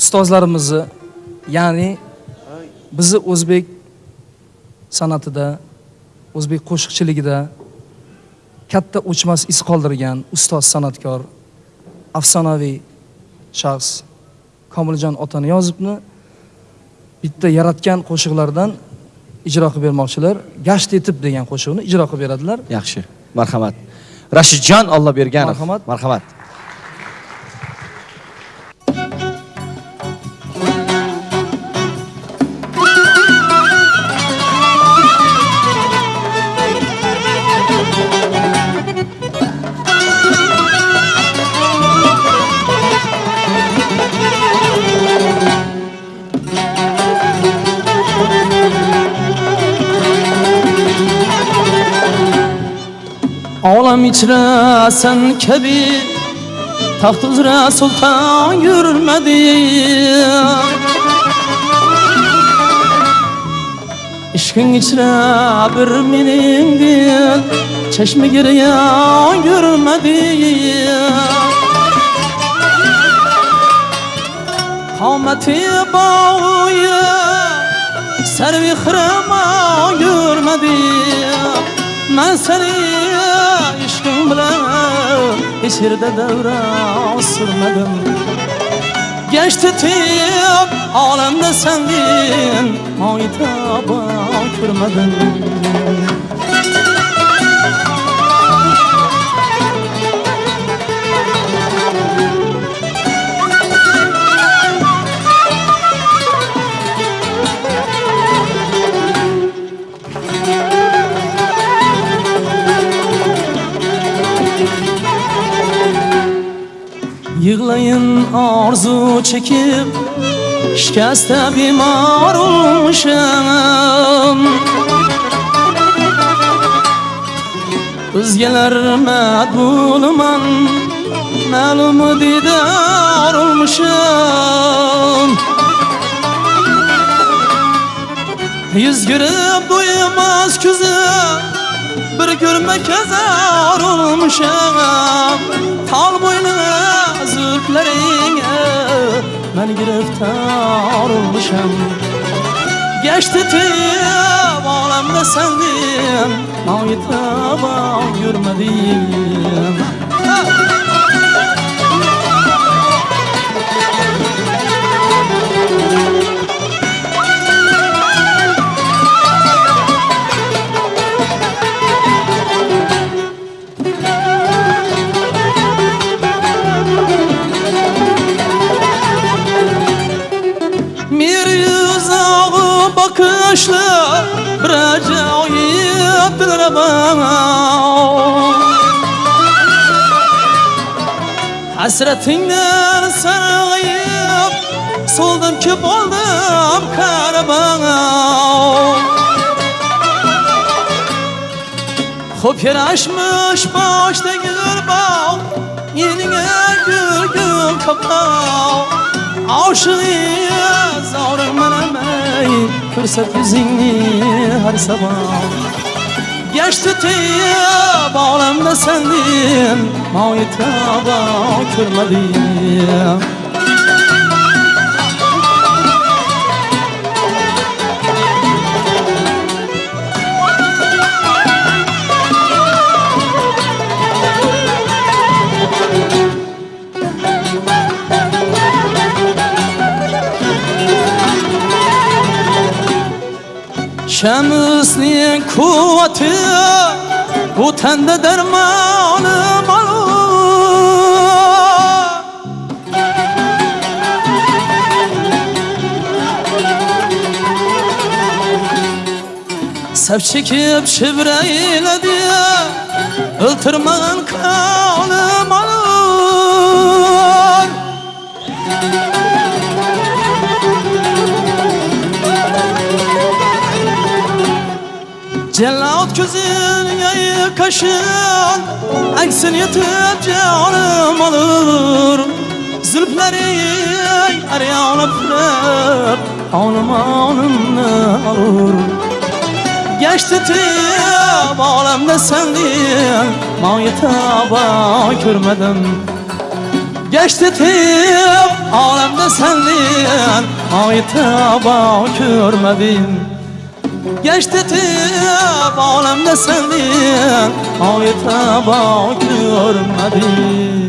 ustozlarimizni ya'ni bizni o'zbek san'atida o'zbek qo'shiqchiligida katta o'chmas iz qoldirgan ustoz san'atkor afsonaviy shaxs komiljon otaniyozovni bitta yaratgan qo'shiqlaridan ijro qilib bermoqchilar. Gasht etib degan qo'shiqni ijro qilib beradilar. Yaxshi. Marhamat. Rashidjon olloberganov Marhamat. marhamat Olam ichra sen kabi taxt uzra sulton yurmadi ishqing ichra bir mening dil chashma giryan yurmadi qomati boyi sarvi xirama yurmadi man seni yerda davra surmadim Geçti tip alemde sendin Maytaba görmedim Yığlayın arzu çekip Şikeste bimar olmuşum Özgeler medbuluman Məlum didar olmuşum. Yüz görüp duymaz küzü Bir görmek zar olmuşum. Tal boynuna zülflerine Ben giriftar olmuşum Geçti tip alemde sendin Maytaba ağı bakışlı Bir acayip bir bana Hasretinden sarayıp Soldum ki oldum karabana Hop yaraşmış başta gül bağ Yenine gül gül kapağı. Aşığıyız avrum menemey Fırsat yüzünü her sabah. Geçti tiyip alemde sendin Maytaba körmedim Şemsinin kuvveti? Bu tende dermanım alır Sep çekip şibreyledi Iltırman kanım alır gözün yayı kaşın Eksin yetip canım alır Zülfleri aryan öpüp Anım anımını alır. Geçti tip alemde sendin Maytaba görmedim Geçti tip alemde sendin sevdin Ayta görmedin Geçti tip alemde sevdin Ayta görmedin rahmat